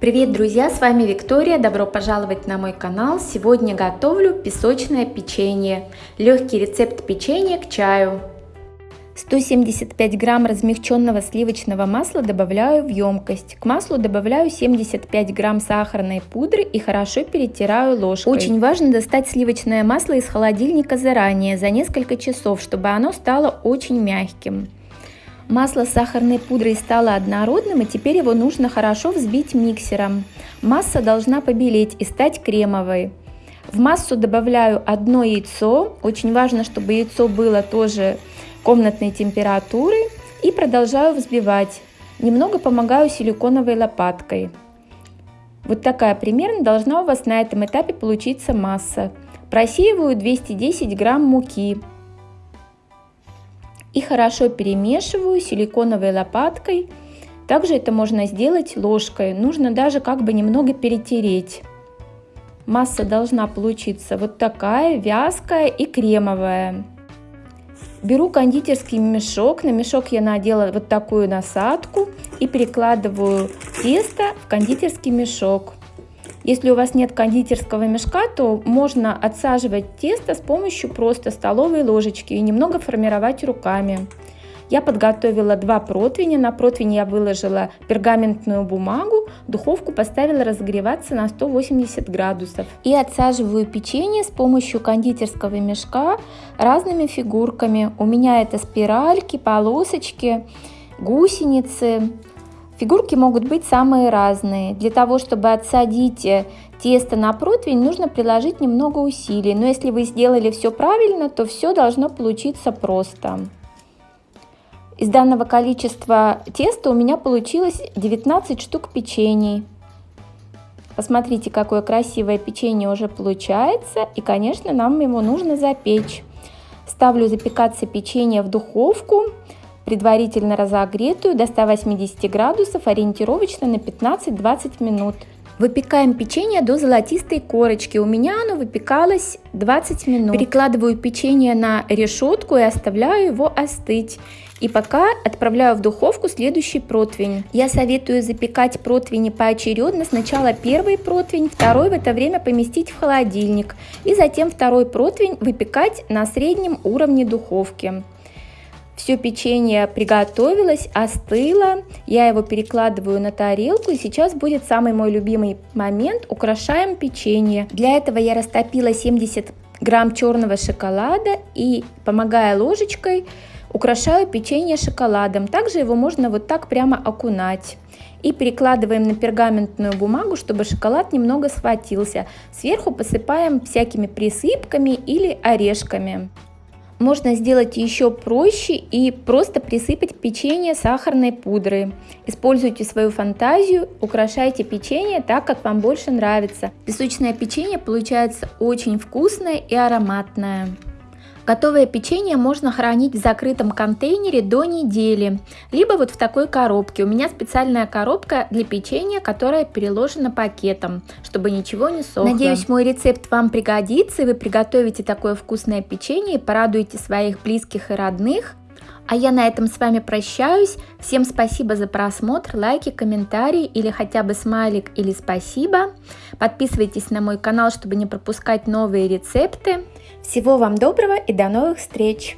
Привет, друзья! С вами Виктория. Добро пожаловать на мой канал. Сегодня готовлю песочное печенье. Легкий рецепт печенья к чаю. 175 грамм размягченного сливочного масла добавляю в емкость. К маслу добавляю 75 грамм сахарной пудры и хорошо перетираю ложкой. Очень важно достать сливочное масло из холодильника заранее, за несколько часов, чтобы оно стало очень мягким. Масло с сахарной пудрой стало однородным и теперь его нужно хорошо взбить миксером. Масса должна побелеть и стать кремовой. В массу добавляю одно яйцо. Очень важно, чтобы яйцо было тоже комнатной температуры. И продолжаю взбивать. Немного помогаю силиконовой лопаткой. Вот такая примерно должна у вас на этом этапе получиться масса. Просеиваю 210 грамм муки и хорошо перемешиваю силиконовой лопаткой. Также это можно сделать ложкой, нужно даже как бы немного перетереть. Масса должна получиться вот такая, вязкая и кремовая. Беру кондитерский мешок, на мешок я надела вот такую насадку и перекладываю тесто в кондитерский мешок. Если у вас нет кондитерского мешка, то можно отсаживать тесто с помощью просто столовой ложечки и немного формировать руками. Я подготовила два противня. На противень я выложила пергаментную бумагу, духовку поставила разогреваться на 180 градусов. И отсаживаю печенье с помощью кондитерского мешка разными фигурками. У меня это спиральки, полосочки, гусеницы, Фигурки могут быть самые разные. Для того, чтобы отсадить э, тесто на противень, нужно приложить немного усилий. Но если вы сделали все правильно, то все должно получиться просто. Из данного количества теста у меня получилось 19 штук печений. Посмотрите, какое красивое печенье уже получается. И, конечно, нам его нужно запечь. Ставлю запекаться печенье в духовку предварительно разогретую до 180 градусов ориентировочно на 15-20 минут. Выпекаем печенье до золотистой корочки. У меня оно выпекалось 20 минут. Перекладываю печенье на решетку и оставляю его остыть. И пока отправляю в духовку следующий противень. Я советую запекать противни поочередно. Сначала первый противень, второй в это время поместить в холодильник. И затем второй противень выпекать на среднем уровне духовки. Все печенье приготовилось, остыло. Я его перекладываю на тарелку. И сейчас будет самый мой любимый момент. Украшаем печенье. Для этого я растопила 70 грамм черного шоколада и, помогая ложечкой, украшаю печенье шоколадом. Также его можно вот так прямо окунать. И перекладываем на пергаментную бумагу, чтобы шоколад немного схватился. Сверху посыпаем всякими присыпками или орешками. Можно сделать еще проще и просто присыпать печенье сахарной пудрой. Используйте свою фантазию, украшайте печенье так, как вам больше нравится. Песочное печенье получается очень вкусное и ароматное. Готовое печенье можно хранить в закрытом контейнере до недели, либо вот в такой коробке. У меня специальная коробка для печенья, которая переложена пакетом, чтобы ничего не сохло. Надеюсь, мой рецепт вам пригодится, и вы приготовите такое вкусное печенье порадуете своих близких и родных. А я на этом с вами прощаюсь. Всем спасибо за просмотр, лайки, комментарии или хотя бы смайлик или спасибо. Подписывайтесь на мой канал, чтобы не пропускать новые рецепты. Всего вам доброго и до новых встреч!